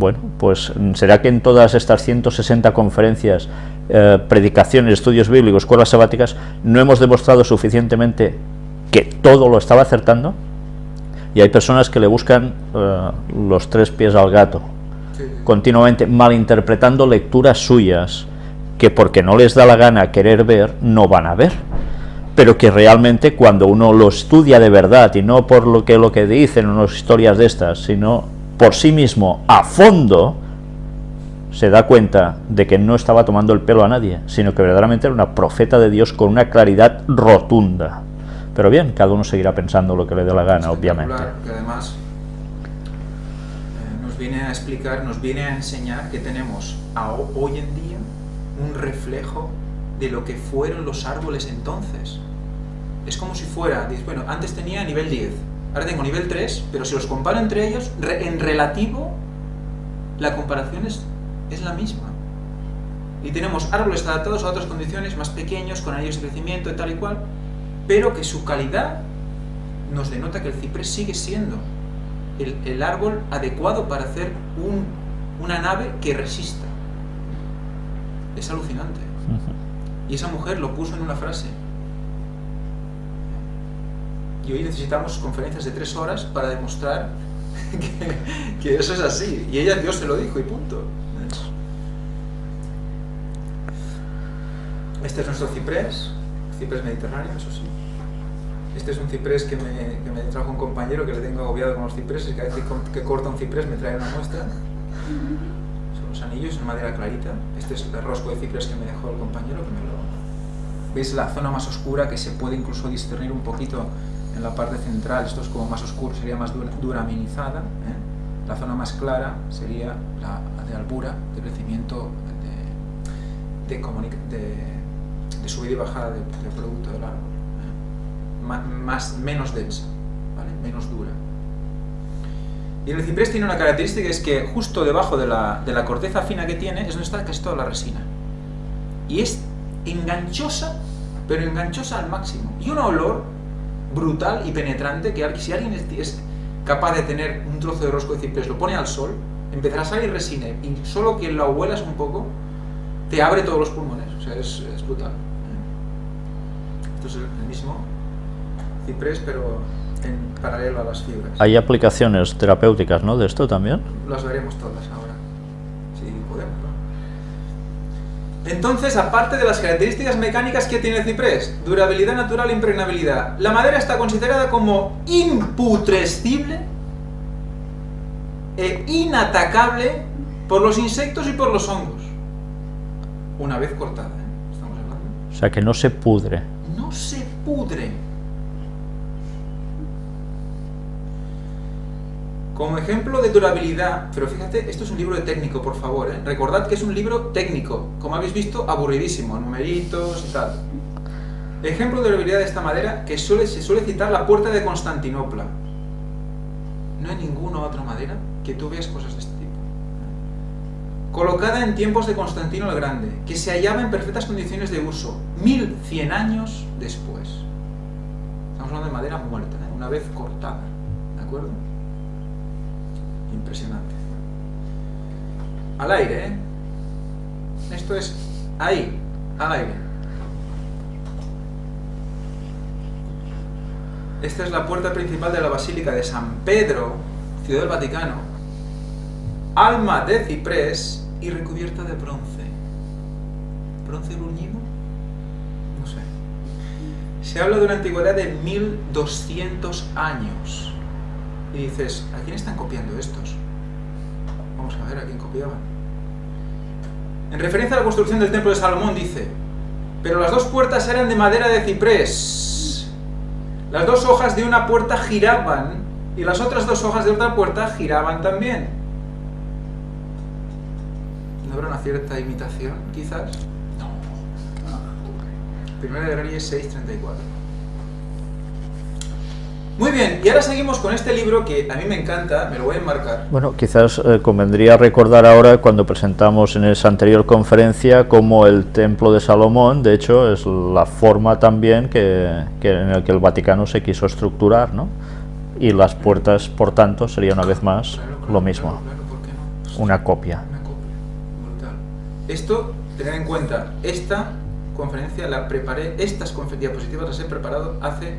bueno, pues será que en todas estas 160 conferencias, eh, predicaciones, estudios bíblicos, escuelas sabáticas, no hemos demostrado suficientemente que todo lo estaba acertando, y hay personas que le buscan eh, los tres pies al gato, continuamente malinterpretando lecturas suyas, que porque no les da la gana querer ver, no van a ver. Pero que realmente cuando uno lo estudia de verdad y no por lo que lo que dicen unas historias de estas, sino por sí mismo a fondo, se da cuenta de que no estaba tomando el pelo a nadie, sino que verdaderamente era una profeta de Dios con una claridad rotunda. Pero bien, cada uno seguirá pensando lo que le dé la gana, obviamente. Además eh, nos viene a explicar, nos viene a enseñar que tenemos hoy en día un reflejo de lo que fueron los árboles entonces es como si fuera, bueno, antes tenía nivel 10, ahora tengo nivel 3, pero si los comparo entre ellos, en relativo, la comparación es, es la misma. Y tenemos árboles adaptados a otras condiciones, más pequeños, con anillos de crecimiento y tal y cual, pero que su calidad nos denota que el ciprés sigue siendo el, el árbol adecuado para hacer un, una nave que resista. Es alucinante. Y esa mujer lo puso en una frase, y hoy necesitamos conferencias de tres horas para demostrar que, eso es así. Y ella, Dios se lo dijo y punto. Este es nuestro ciprés, ciprés mediterráneo, eso sí. Este es un ciprés que me, que me trajo un compañero que le tengo agobiado con los cipreses, cada vez que, corta un ciprés me trae una muestra. Son los anillos en madera clarita. Este es el rosco de ciprés que me dejó el compañero, que me lo... ¿Veis la zona más oscura que se puede incluso discernir un poquito en la parte central, esto es como más oscuro, sería más duraminizada, ¿eh? la zona más clara sería la de albura, de crecimiento, de, de, subida y bajada del producto del árbol, ¿eh? más, menos densa, ¿vale? menos dura. Y el ciprés tiene una característica, es que justo debajo de la, de la corteza fina que tiene es donde está casi toda la resina. Y es enganchosa, pero enganchosa al máximo. Y un olor brutal y penetrante que si alguien es, capaz de tener un trozo de rosco de ciprés, lo pone al sol, empezará a salir resina y solo que lo huelas un poco te abre todos los pulmones, o sea, es, brutal. Esto es el mismo ciprés, pero en paralelo a las fibras. ¿Hay aplicaciones terapéuticas ¿no? de esto también? Las veremos todas ahora, si podemos. Entonces, aparte de las características mecánicas que tiene el ciprés, durabilidad natural e impregnabilidad, la madera está considerada como imputrescible e inatacable por los insectos y por los hongos. Una vez cortada, ¿eh? Estamos hablando. O sea, que no se pudre. No se pudre. Como ejemplo de durabilidad, pero fíjate, esto es un libro de técnico, por favor, ¿eh? recordad que es un libro técnico, como habéis visto, aburridísimo, numeritos y tal. Ejemplo de durabilidad de esta madera, que suele, se suele citar la puerta de Constantinopla. No hay ninguna otra madera que tú veas cosas de este tipo. Colocada en tiempos de Constantino el Grande, que se hallaba en perfectas condiciones de uso, 1100 años después. Estamos hablando de madera muerta, ¿eh? una vez cortada, ¿de acuerdo? Impresionante. Al aire, ¿eh? Esto es ahí, al aire. Esta es la puerta principal de la Basílica de San Pedro, Ciudad del Vaticano. Alma de ciprés y recubierta de bronce. ¿Bronce bruñido? No sé. Se habla de una antigüedad de 1200 años y dices, ¿a quién están copiando estos? Vamos a ver a quién copiaban. En referencia a la construcción del templo de Salomón dice, pero las dos puertas eran de madera de ciprés. Las dos hojas de una puerta giraban y las otras dos hojas de otra puerta giraban también. ¿No habrá una cierta imitación, quizás? No. Primera de Reyes 6.34. Muy bien, y ahora seguimos con este libro que a mí me encanta, me lo voy a enmarcar. Bueno, quizás eh, convendría recordar ahora cuando presentamos en esa anterior conferencia como el Templo de Salomón, de hecho, es la forma también que, en el que el Vaticano se quiso estructurar, ¿no? Y las puertas, por tanto, sería una vez más lo mismo. Una copia. Una copia. Brutal. Esto, tener en cuenta, esta conferencia la preparé, estas diapositivas las he preparado hace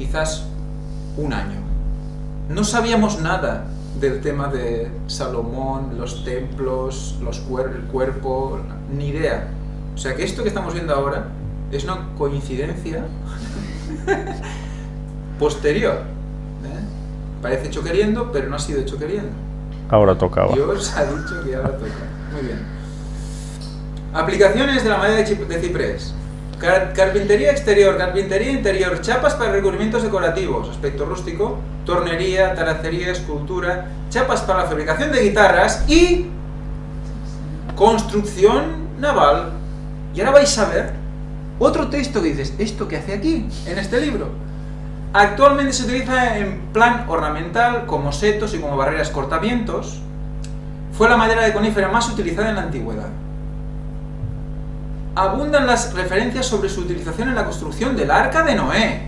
quizás un año. No sabíamos nada del tema de Salomón, los templos, los el cuerpo, ni idea. O sea que esto que estamos viendo ahora es una coincidencia posterior. ¿eh? Parece hecho queriendo, pero no ha sido hecho queriendo. Ahora tocaba. Dios ha dicho que ahora toca. Muy bien. Aplicaciones de la madera de ciprés. Carpintería exterior, carpintería interior, chapas para recubrimientos decorativos, aspecto rústico, tornería, talacería, escultura, chapas para la fabricación de guitarras y construcción naval. Y ahora vais a ver otro texto que dices, ¿esto que hace aquí, en este libro? Actualmente se utiliza en plan ornamental, como setos y como barreras cortavientos. Fue la madera de conífera más utilizada en la antigüedad abundan las referencias sobre su utilización en la construcción del Arca de Noé.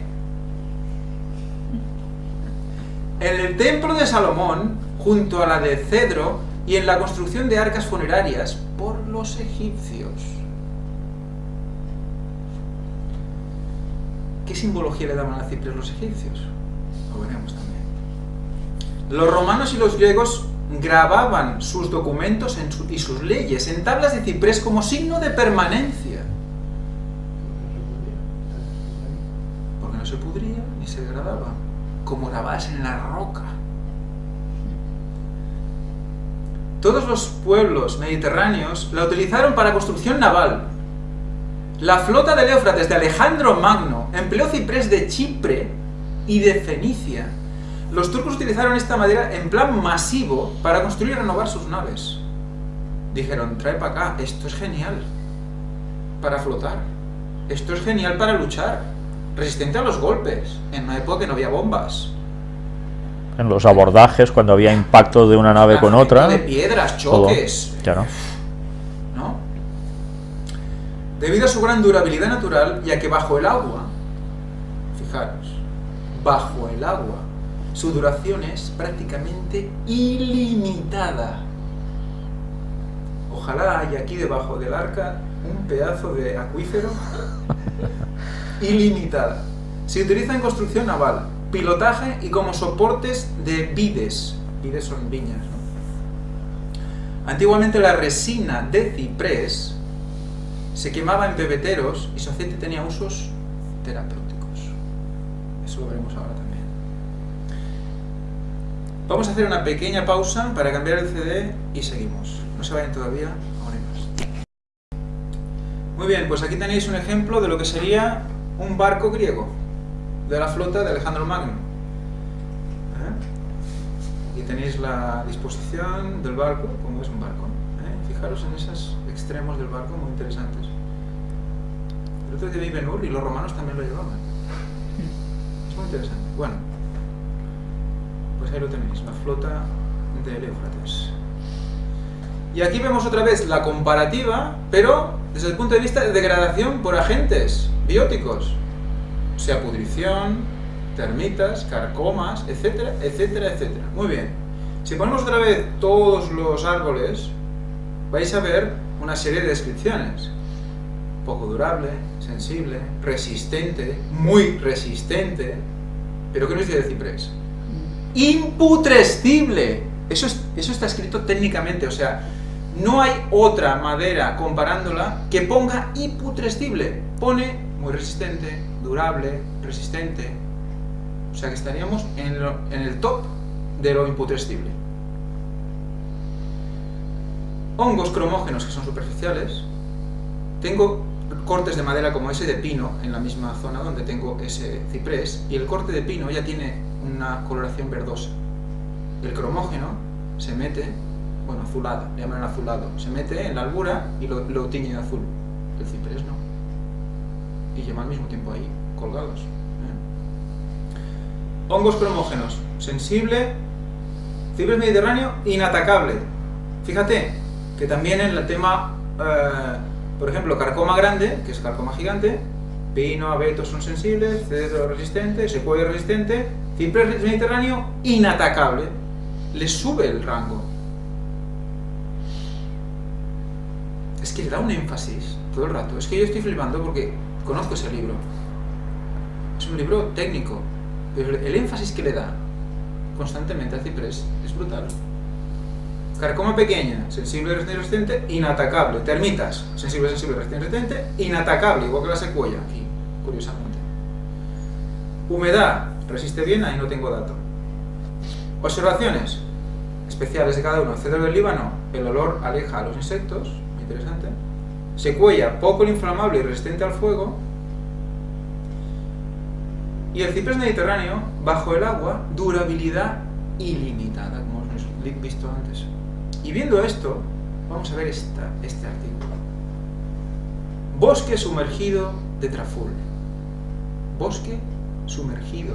En el Templo de Salomón, junto a la de Cedro, y en la construcción de arcas funerarias por los egipcios. ¿Qué simbología le daban a Cipres los egipcios? Lo veremos también. Los romanos y los griegos grababan sus documentos y sus leyes en tablas de ciprés como signo de permanencia. Porque no se pudría ni se degradaba, como grabas en la roca. Todos los pueblos mediterráneos la utilizaron para construcción naval. La flota de Éufrates de Alejandro Magno empleó ciprés de Chipre y de Fenicia los turcos utilizaron esta madera en plan masivo para construir y renovar sus naves. Dijeron, trae para acá, esto es genial para flotar, esto es genial para luchar, resistente a los golpes, en una época que no había bombas. En los abordajes, cuando había impacto de una nave con otra. De piedras, choques. Claro. ¿No? Debido a su gran durabilidad natural, ya que bajo el agua, fijaros, bajo el agua, su duración es prácticamente ilimitada. Ojalá haya aquí debajo del arca un pedazo de acuífero ilimitada. Se utiliza en construcción naval, pilotaje y como soportes de vides. Vides son viñas. Antiguamente la resina de ciprés se quemaba en pebeteros y su aceite tenía usos terapéuticos. Eso lo veremos ahora también. Vamos a hacer una pequeña pausa para cambiar el CD y seguimos. No se vayan todavía, ahora Muy bien, pues aquí tenéis un ejemplo de lo que sería un barco griego, de la flota de Alejandro Magno. ¿Eh? Aquí tenéis la disposición del barco, como es un barco. ¿eh? Fijaros en esos extremos del barco, muy interesantes. El otro día vi y los romanos también lo llevaban. Es muy interesante. Bueno, pues ahí lo tenéis, la flota del Éufrates. Y aquí vemos otra vez la comparativa, pero desde el punto de vista de degradación por agentes bióticos, sea pudrición, termitas, carcomas, etcétera, etcétera, etcétera. Muy bien. Si ponemos otra vez todos los árboles, vais a ver una serie de descripciones. Poco durable, sensible, resistente, muy resistente. ¿Pero qué nos dice el ciprés? Imputrescible. Eso, está escrito técnicamente, o sea, no hay otra madera comparándola que ponga imputrescible. Pone muy resistente, durable, resistente. O sea que estaríamos en, en el top de lo imputrescible. Hongos cromógenos que son superficiales. Tengo cortes de madera como ese de pino en la misma zona donde tengo ese ciprés y el corte de pino ya tiene una coloración verdosa. El cromógeno se mete, bueno, azulado, le llaman azulado, se mete en la albura y lo, lo tiñe de azul. El ciprés no. Y lleva al mismo tiempo ahí, colgados. ¿eh? Hongos cromógenos, sensible, ciprés mediterráneo, inatacable. Fíjate que también en el tema, eh, por ejemplo, carcoma grande, que es carcoma gigante, pino, abeto son sensibles, cedro resistente, secuoya resistente, ciprés mediterráneo inatacable. Le sube el rango. Es que le da un énfasis todo el rato. Es que yo estoy flipando porque conozco ese libro. Es un libro técnico, pero el énfasis que le da constantemente a Ciprés es brutal. Carcoma pequeña, sensible, resistente, inatacable. Termitas, sensible, sensible, resistente, inatacable, igual que la secuoya, aquí, curiosamente. Humedad, resiste bien, ahí no tengo dato. Observaciones especiales de cada uno. Cedro del Líbano, el olor aleja a los insectos, interesante. Secuoya, poco inflamable y resistente al fuego. Y el ciprés mediterráneo, bajo el agua, durabilidad ilimitada, como hemos visto antes. Y viendo esto, vamos a ver este artículo. Bosque sumergido de Traful. Bosque sumergido.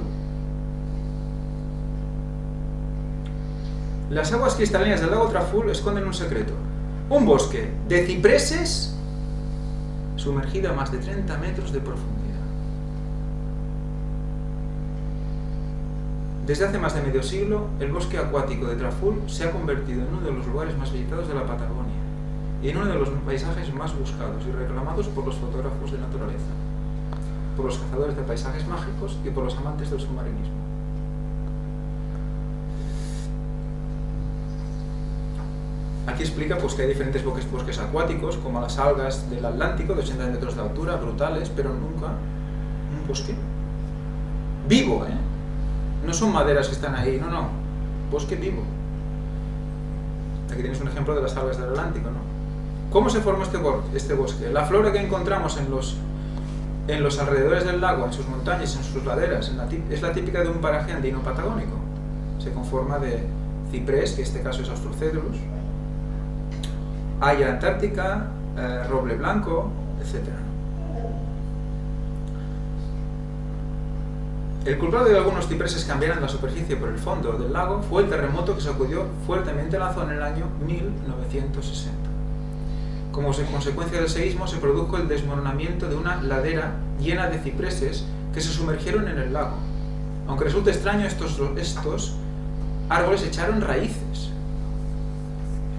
Las aguas cristalinas del lago Traful esconden un secreto. Un bosque de cipreses sumergido a más de 30 metros de profundidad. Desde hace más de medio siglo, el bosque acuático de Traful se ha convertido en uno de los lugares más visitados de la Patagonia y en uno de los paisajes más buscados y reclamados por los fotógrafos de naturaleza, por los cazadores de paisajes mágicos y por los amantes del submarinismo. Aquí explica pues, que hay diferentes bosques, bosques acuáticos, como las algas del Atlántico, de 80 metros de altura, brutales, pero nunca un bosque vivo, ¿eh? No son maderas que están ahí, no, no. Bosque vivo. Aquí tienes un ejemplo de las algas del Atlántico, ¿no? ¿Cómo se forma este, este bosque? La flora que encontramos en los, en los alrededores del lago, en sus montañas, en sus laderas, es la típica de un paraje andino patagónico. Se conforma de ciprés, que en este caso es Austrocedrus, haya antártica, eh, roble blanco, etc. El culpable de algunos cipreses cambiaran la superficie por el fondo del lago fue el terremoto que sacudió fuertemente la zona en el año 1960. Como consecuencia del seísmo se produjo el desmoronamiento de una ladera llena de cipreses que se sumergieron en el lago. Aunque resulte extraño, estos, estos árboles echaron raíces.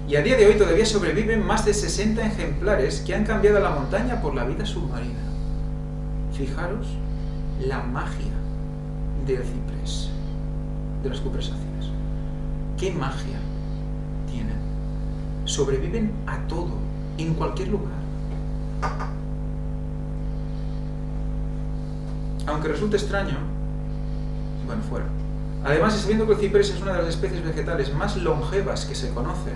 Y a día de hoy todavía sobreviven más de 60 ejemplares que han cambiado la montaña por la vida submarina. Fijaros la magia del ciprés, de las cupresáceas. ¿Qué magia tienen? Sobreviven a todo, en cualquier lugar. Aunque resulte extraño, bueno, fuera. Además, sabiendo que el ciprés es una de las especies vegetales más longevas que se conoce,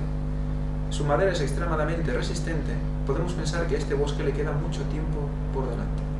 su madera es extremadamente resistente, podemos pensar que a este bosque le queda mucho tiempo por delante.